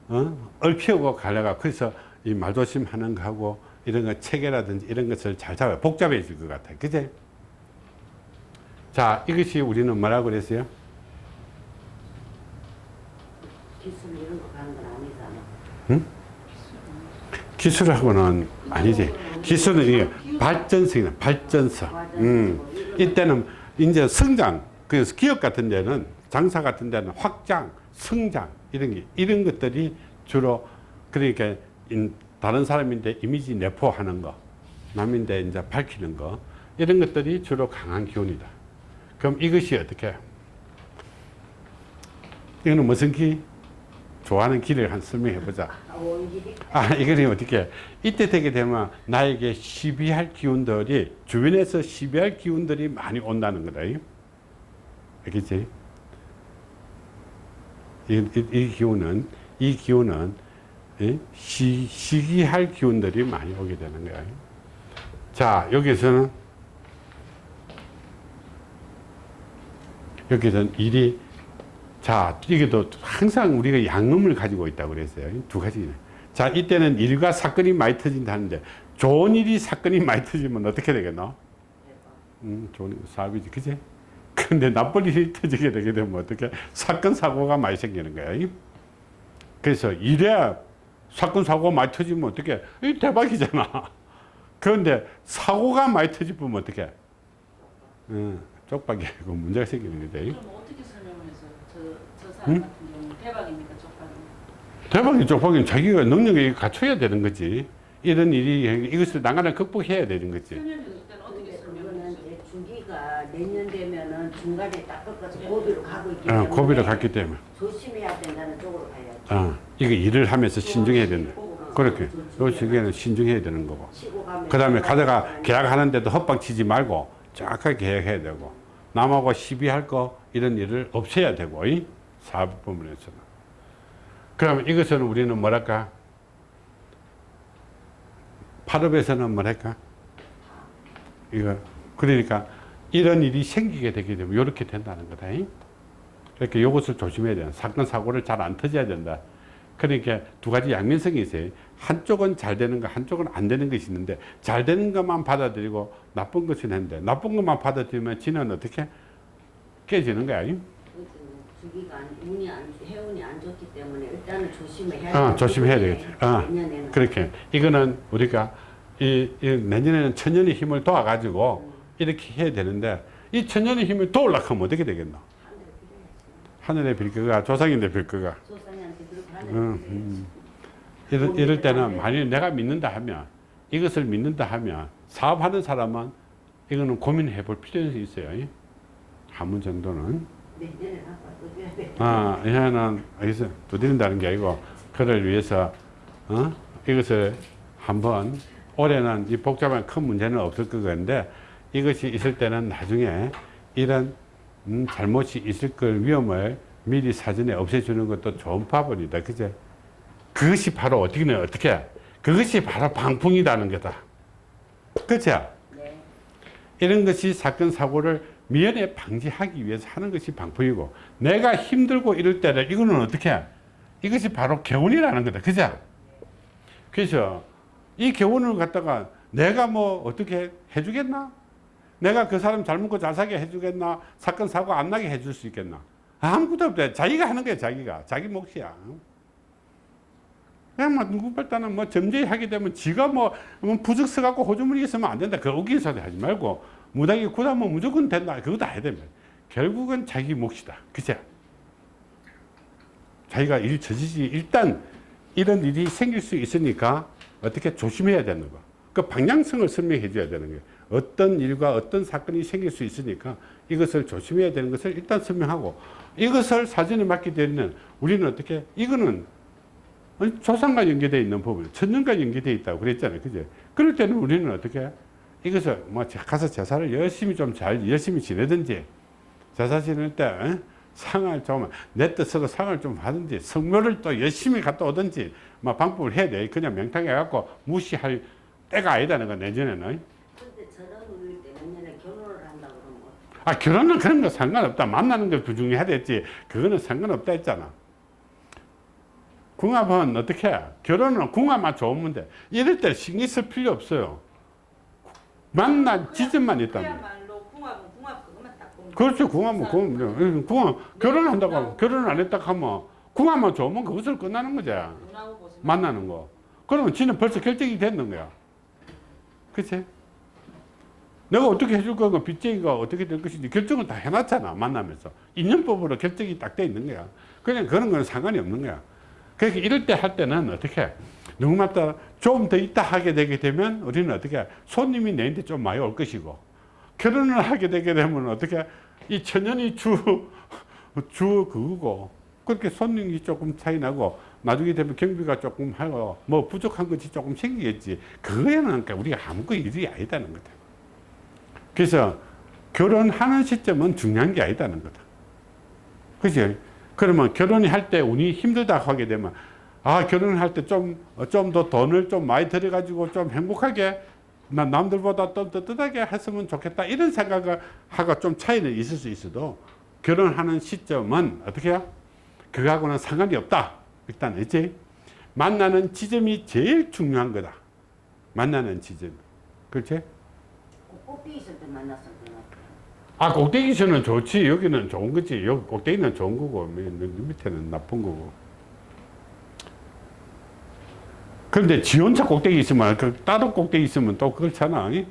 Speaker 1: 어? 얽히고 가려가 그래서 이 말조심 하는 거하고 이런 거 체계라든지 이런 것을 잘 잡아야 복잡해질 것 같아. 그제? 자, 이것이 우리는 뭐라고 그랬어요?
Speaker 2: 기술 이런 거 가는 건 아니잖아.
Speaker 1: 기술하고는 아니지. 기술은 이게 발전성이다. 발전성. 음. 이때는 이제 성장, 그래서 기업 같은 데는 장사 같은 데는 확장, 성장 이런 게 이런 것들이 주로 그러니까 인- 다른 사람인데 이미지 내포하는 거, 남인데 이제 밝히는 거 이런 것들이 주로 강한 기운이다. 그럼 이것이 어떻게? 이거는 무슨 기? 좋아하는 기를 한 설명해 보자.
Speaker 2: 아,
Speaker 1: 아, 이거는 어떻게, 이때 되게 되면 나에게 시비할 기운들이, 주변에서 시비할 기운들이 많이 온다는 거다. 이. 알겠지? 이, 이, 이 기운은, 이 기운은, 예? 시, 시기할 기운들이 많이 오게 되는 거야. 자, 여기서는, 여기서는 일이 자, 이게도 항상 우리가 양음을 가지고 있다고 그랬어요. 두 가지. 자, 이때는 일과 사건이 많이 터진다는데, 좋은 일이 사건이 많이 터지면 어떻게 되겠노? 음, 좋은 일, 사업이지, 그지? 근데 나쁜 일이 터지게 되게 되면 어떻게? 사건, 사고가 많이 생기는 거야. 이? 그래서 일에 사건, 사고가 많이 터지면 어떻게? 이 대박이잖아. 그런데 사고가 많이 터지면 어떻게? 음, 쪽박이고 문제가 생기는 거다. 응?
Speaker 3: 대박입니까 쪽박이?
Speaker 1: 대박이 쪽박이는 자기가 능력이 갖춰야 되는 거지. 이런 일이 이것을 난간을 극복해야 되는 거지.
Speaker 2: 주기가 내년 되면은 중간에 딱 꺾어서 고비로 가고 있기
Speaker 1: 어,
Speaker 2: 때문에
Speaker 1: 고비를 갔기 때문에.
Speaker 2: 조심해야 된다는 쪽으로 가야지.
Speaker 1: 어, 이거 일을 하면서 신중해야 된다.
Speaker 2: 어,
Speaker 1: 그렇게. 요 시기에는 신중해야 되는 거고. 그 다음에 가다가 계약하는데도 헛방 치지 말고 정확하게 계약해야 되고. 남하고 시비할 거 이런 일을 없애야 되고. 이 사업 부문에서는. 그러면 이것은 우리는 뭐랄까? 파업에서는 뭐랄까? 이거 그러니까 이런 일이 생기게 되게 되면 이렇게 된다는 거다. 이? 그러니까 이것을 조심해야 돼요. 사건 사고를 잘 안 터져야 된다. 그러니까 두 가지 양면성이 있어요. 한쪽은 잘 되는 거, 한쪽은 안 되는 것이 있는데 잘 되는 것만 받아들이고 나쁜 것은 했는데 나쁜 것만 받아들이면 지는 어떻게 깨지는 거야. 이?
Speaker 2: 주기가 안, 운이 안, 해운이 안 좋기 때문에 일단은 조심을 해야
Speaker 1: 어,
Speaker 2: 되기
Speaker 1: 조심해야 되겠지. 어,
Speaker 2: 내년에는
Speaker 1: 그렇게 이거는 우리가 이, 이 내년에는 천년의 힘을 도와가지고 이렇게 해야 되는데 이 천년의 힘을 도우려고 하면 어떻게 되겠노?
Speaker 2: 하늘에. 빌
Speaker 1: 거가 조상인데 빌 거가
Speaker 2: 그렇게
Speaker 1: 음. 음. 이럴, 이럴 때는 만일 내가 믿는다 하면 이것을 믿는다 하면 사업하는 사람은 이거는 고민해 볼 필요성이 있어요. 이. 한문 정도는. 아, 이거는 여기서 두드린다는 게 아니고 그를 위해서 어? 이것을 한번 올해는 이 복잡한 큰 문제는 없을 것 같은데 이것이 있을 때는 나중에 이런 음, 잘못이 있을 걸 위험을 미리 사전에 없애주는 것도 좋은 파벌이다. 그제? 그것이 바로 어떻게, 어떻게? 그것이 바로 방풍이라는 거다. 그죠?
Speaker 2: 네.
Speaker 1: 이런 것이 사건 사고를 미연에 방지하기 위해서 하는 것이 방법이고 내가 힘들고 이럴 때는 이거는 어떻게 해? 이것이 바로 교훈이라는 거다 그죠? 그래서 이 교훈을 갖다가 내가 뭐 어떻게 해주겠나? 내가 그 사람 잘 먹고 잘 사게 해주겠나? 사건 사고 안 나게 해줄 수 있겠나? 아무것도 없대 자기가 하는 거야 자기가 자기 몫이야 그냥 뭐 누구 발단은 뭐 점쟁이 하게 되면 지가 뭐, 뭐 부적 써갖고 호주머니에 쓰면 안 된다. 그 웃긴 소리 하지 말고 무당이 굳으면 무조건 된다. 다 해야 됩니다. 결국은 자기 몫이다. 그죠? 자기가 일 저지지 일단 이런 일이 생길 수 있으니까 어떻게 조심해야 되는 거. 그 방향성을 설명해 줘야 되는 거예요. 어떤 일과 어떤 사건이 생길 수 있으니까 이것을 조심해야 되는 것을 일단 설명하고 이것을 사전에 맡게 되면 우리는 어떻게 이거는 조상과 연계되어 있는 부분, 천년과 연계되어 있다고 그랬잖아요. 그죠? 그럴 때는 우리는 어떻게 이것을 뭐 가서 제사를 열심히 좀 잘 열심히 지내든지 제사 지낼 때 어? 상을 좀 내 뜻으로 상을 좀 하든지 성묘를 또 열심히 갔다 오든지 뭐 방법을 해야 돼. 그냥 명탕해 갖고 무시할 때가 아니다는 거 내년에는. 아 결혼은 그런 거 상관없다. 만나는 게 부중요해야 됐지. 그거는 상관없다 했잖아. 궁합은 어떻게 해? 결혼은 궁합만 좋으면 돼. 이럴 때 신경 쓸 필요 없어요. 만난 지점만 있다면. 그렇죠. 궁합은 궁합. 궁합 결혼한다고 하면 결혼을 안 했다 하면 궁합만 좋으면 그것을 끝나는 거지.
Speaker 3: 보시면
Speaker 1: 만나는 거. 그러면 지는 벌써 결정이 됐는 거야. 그치? 내가 어떻게 해줄 거고 빚쟁이가 어떻게 될 것인지 결정을 다 해놨잖아. 만나면서. 인연법으로 결정이 딱 돼 있는 거야. 그냥 그런 건 상관이 없는 거야. 그러니까 이럴 때 할 때는 어떻게 누구마다. 좀 더 있다 하게 되게 되면 우리는 어떻게 손님이 내한테 좀 많이 올 것이고 결혼을 하게 되게 되면 어떻게 이 천연이 주, 주 그거고 그렇게 손님이 조금 차이 나고 나중에 되면 경비가 조금 하고 뭐 부족한 것이 조금 생기겠지. 그거에는 그러니까 우리가 아무것도 일이 아니다는 거다. 그래서 결혼하는 시점은 중요한 게 아니다는 거다. 그지 그러면 결혼이 할 때 운이 힘들다 하게 되면 아 결혼을 할때 좀 좀 더 돈을 좀 많이 들여 가지고 좀 행복하게 나 남들보다 좀 떳떳하게 했으면 좋겠다. 이런 생각을 하고 좀 차이는 있을 수 있어도 결혼하는 시점은 어떻게 해요? 그거하고는 상관이 없다. 일단 있지? 만나는 지점이 제일 중요한 거다. 만나는 지점. 그렇지?
Speaker 2: 그 꼭대기 있을 때 만났을 때는
Speaker 1: 아 꼭대기에서는 좋지. 여기는 좋은 거지. 여기 꼭대기는 좋은 거고 밑- 밑에는 나쁜 거고 그런데 지 혼자 꼭대기 있으면 그 따로 꼭대기 있으면 또 그렇잖아 이?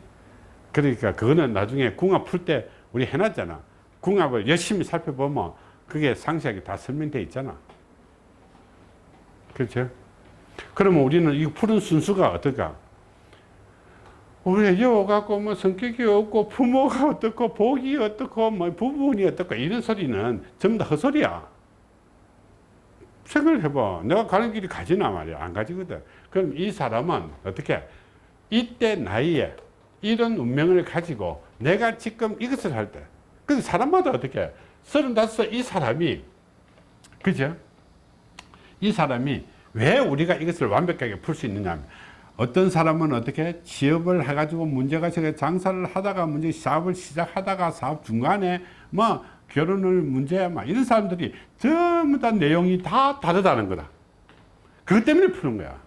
Speaker 1: 그러니까 그거는 나중에 궁합 풀 때 우리 해놨잖아. 궁합을 열심히 살펴보면 그게 상세하게 다 설명돼 있잖아. 그렇죠? 그러면 우리는 이 푸는 순수가 어떨까? 우리 여우 갖고 뭐 성격이 없고 부모가 어떻고 복이 어떻고 뭐 부분이 어떻고 이런 소리는 전부 다 헛소리야. 생각을 해봐. 내가 가는 길이 가지나 말이야. 안 가지거든. 그럼 이 사람은 어떻게 이때 나이에 이런 운명을 가지고 내가 지금 이것을 할 때. 그 사람마다 어떻게 서른다섯 이 사람이 그죠? 이 사람이 왜 우리가 이것을 완벽하게 풀 수 있느냐 하면 어떤 사람은 어떻게 취업을 해가지고 문제가 생겨 장사를 하다가 문제 사업을 시작하다가 사업 중간에 뭐 결혼을 문제야 막 이런 사람들이 전부 다 내용이 다 다르다는 거다. 그것 때문에 푸는 거야.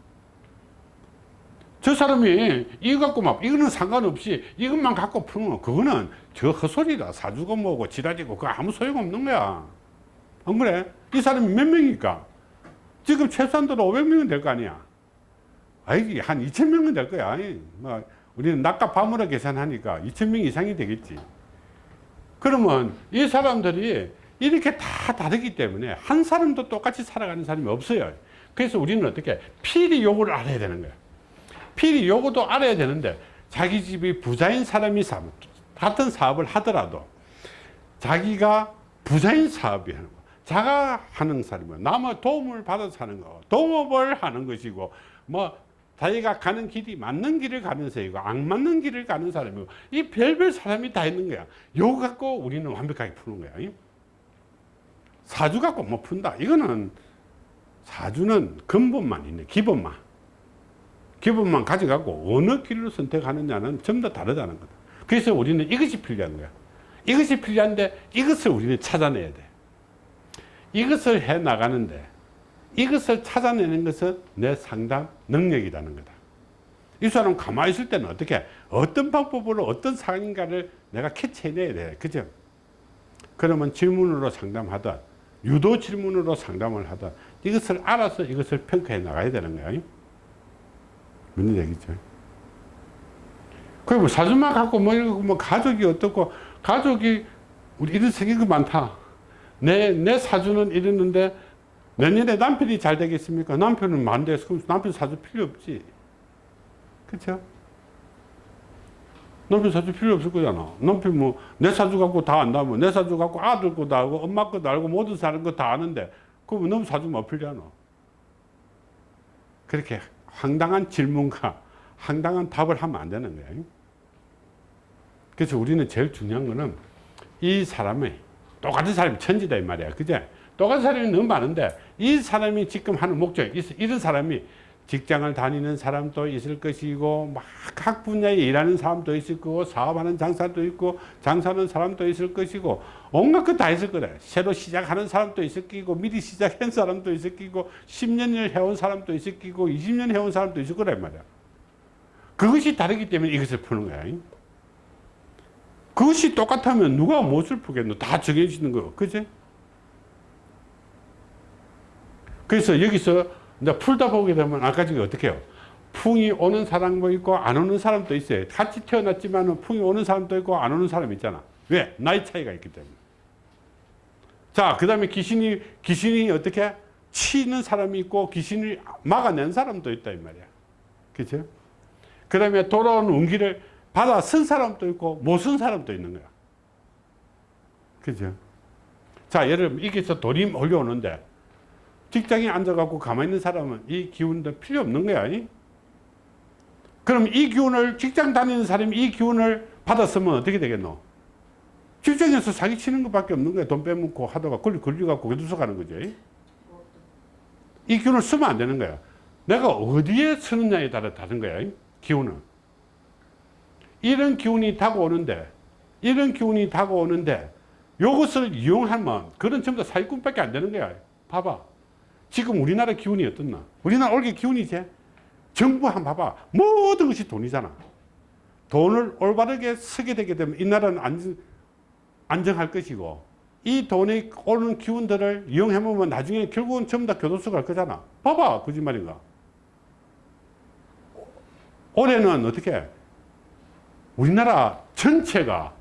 Speaker 1: 저 사람이 이거 갖고 막 이거는 상관없이 이것만 갖고 푸는 거 그거는 저 헛소리다 사주고 뭐고 지랄이고 그거 아무 소용없는 거야. 안 그래? 이 사람이 몇 명일까? 지금 최소한도로 500명은 될 거 아니야. 아이, 한 2,000명은 될 거야. 아이, 뭐, 우리는 낮과 밤으로 계산하니까 2,000명 이상이 되겠지. 그러면 이 사람들이 이렇게 다 다르기 때문에 한 사람도 똑같이 살아가는 사람이 없어요. 그래서 우리는 어떻게 필히 요구를 알아야 되는 거야. 필히 요구도 알아야 되는데 자기 집이 부자인 사람이 사, 같은 사업을 하더라도 자기가 부자인 사업이 하는 거, 자가 하는 사람은 남의 도움을 받아서 하는 거, 동업을 하는 것이고, 뭐 자기가 가는 길이 맞는 길을 가는 사람이고 안 맞는 길을 가는 사람이고 이 별별 사람이 다 있는 거야. 요 갖고 우리는 완벽하게 푸는 거야. 이? 사주 갖고 뭐 푼다. 이거는 사주는 근본만 있네. 기본만. 기본만 가져가고 어느 길을 선택하느냐는 전부 다 다르다는 거다. 그래서 우리는 이것이 필요한 거야. 이것이 필요한데 이것을 우리는 찾아내야 돼. 이것을 해 나가는데 이것을 찾아내는 것은 내 상담 능력이라는 거다. 이 사람 가만히 있을 때는 어떻게 어떤 방법으로 어떤 상인가를 내가 캐치해내야 돼. 그죠? 그러면 질문으로 상담하든 유도 질문으로 상담을 하든 이것을 알아서 이것을 평가해 나가야 되는 거야. 문제 되겠죠. 그리고 사주만 갖고 뭐, 뭐 가족이 어떻고 가족이 우리 이런 생각이 많다. 내, 내 사주는 이랬는데 내년에 남편이 잘 되겠습니까? 남편은 만대서 그럼 남편 사줄 필요 없지. 그쵸? 남편 사줄 필요 없을 거잖아. 남편 뭐, 내 사주 갖고 다 안다면, 내 사주 갖고 아들 거다 알고, 엄마 거도 알고, 모든 사람 거 다 아는데, 그럼 너무 사주면 어필잖아. 그렇게 황당한 질문과 황당한 답을 하면 안 되는 거야. 그래서 우리는 제일 중요한 거는 이 사람이 똑같은 사람이 천지다 이 말이야. 그제? 똑같은 사람이 너무 많은데 이 사람이 지금 하는 목적, 이런 사람이 직장을 다니는 사람도 있을 것이고 막 각 분야에 일하는 사람도 있을 거고 사업하는 장사도 있고 장사하는 사람도 있을 것이고 온갖 것 다 있을 거래. 새로 시작하는 사람도 있을 거고 미리 시작한 사람도 있을 거고 10년을 해온 사람도 있을 거고 20년 해온 사람도 있을 거란 말이야. 그것이 다르기 때문에 이것을 푸는 거야. 그것이 똑같으면 누가 무엇을 푸겠노? 다 정해지는 거, 그지? 그래서 여기서 이제 풀다 보게 되면 아까 전에 어떻게 해요? 풍이 오는 사람도 있고 안 오는 사람도 있어요. 같이 태어났지만 풍이 오는 사람도 있고 안 오는 사람 있잖아. 왜? 나이 차이가 있기 때문에. 자, 그 다음에 귀신이, 귀신이 어떻게? 치는 사람이 있고 귀신을 막아낸 사람도 있다, 이 말이야. 그죠? 그 다음에 돌아온 운기를 받아 쓴 사람도 있고 못 쓴 사람도 있는 거야. 그죠? 자, 예를 들면 이게 서 돌이 몰려오는데 직장에 앉아갖고 가만히 있는 사람은 이 기운도 필요 없는 거야. 이? 그럼 이 기운을 직장 다니는 사람이 이 기운을 받았으면 어떻게 되겠노? 직장에서 사기 치는 것밖에 없는 거야. 돈 빼먹고 하다가 걸리 걸려갖고 교도소 가는 거죠. 이? 이 기운을 쓰면 안 되는 거야. 내가 어디에 쓰느냐에 따라 다른 거야. 이? 기운은. 이런 기운이 다가오는데, 이런 기운이 다가오는데, 요것을 이용하면, 그런 전부 다 사기꾼밖에 안 되는 거야. 봐봐. 지금 우리나라 기운이 어떻나? 우리나라 올게 기운이지? 정부 한 봐봐. 모든 것이 돈이잖아. 돈을 올바르게 쓰게 되게 되면 이 나라는 안정, 안정할 것이고, 이 돈이 오는 기운들을 이용해보면 나중에 결국은 전부 다 교도소 갈 거잖아. 봐봐. 거짓말인가? 올해는 어떻게? 우리나라 전체가,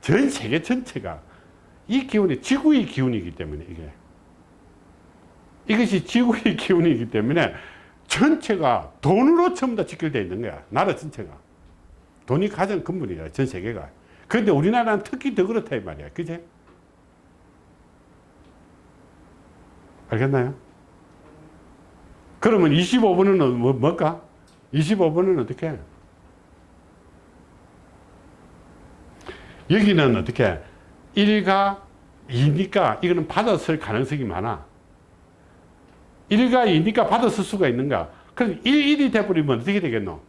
Speaker 1: 전 세계 전체가 이 기운이 지구의 기운이기 때문에 이게. 이것이 지구의 기운이기 때문에 전체가 돈으로 전부 다 직결되어 있는 거야. 나라 전체가. 돈이 가장 근본이야. 전 세계가. 그런데 우리나라는 특히 더 그렇다 이 말이야. 그제? 알겠나요? 그러면 25번은 뭐, 뭘까? 25번은 어떻게? 해? 여기는 어떻게? 1가 2니까 이거는 받았을 가능성이 많아. 1과 2니까 받았을 수가 있는가? 그럼 1, 1이 돼버리면 어떻게 되겠노?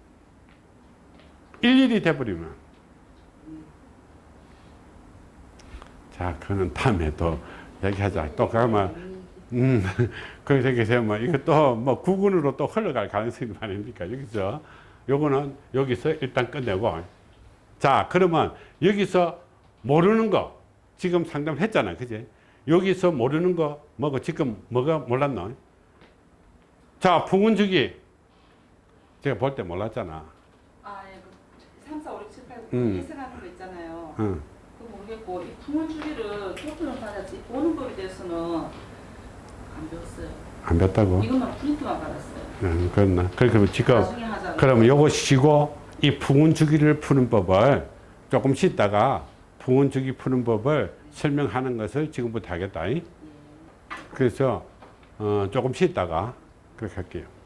Speaker 1: 1, 1이 돼버리면. 자, 그거는 다음에 또 얘기하자. 또 가면, 음, 그렇게 되면 이것도 뭐 구군으로 또 흘러갈 가능성이 많으니까 여기서 요거는 여기서 일단 끝내고. 자, 그러면 여기서 모르는 거 지금 상담을 했잖아. 그지? 여기서 모르는 거 뭐고 지금 뭐가 몰랐노? 자, 풍운주기. 제가 볼 때 몰랐잖아.
Speaker 3: 아, 예. 그 3, 4, 5, 6, 7, 8, 9
Speaker 1: 음.
Speaker 3: 예상하는 거 있잖아요.
Speaker 1: 응.
Speaker 3: 그거 모르겠고 이 풍월 주기를 토크는 받았지 보는 법에 대해서는 안 배웠어요.
Speaker 1: 안 뵀다고?
Speaker 3: 이것만 프린트만 받았어요.
Speaker 1: 응, 그렇나. 그러면 지금. 그러면 요거 쉬고 이 풍운주기를 푸는 법을 조금 쉬다가 풍운주기 푸는 법을 설명하는 것을 지금부터 하겠다. 이? 그래서, 어, 조금 쉬다가 그렇게 할게요.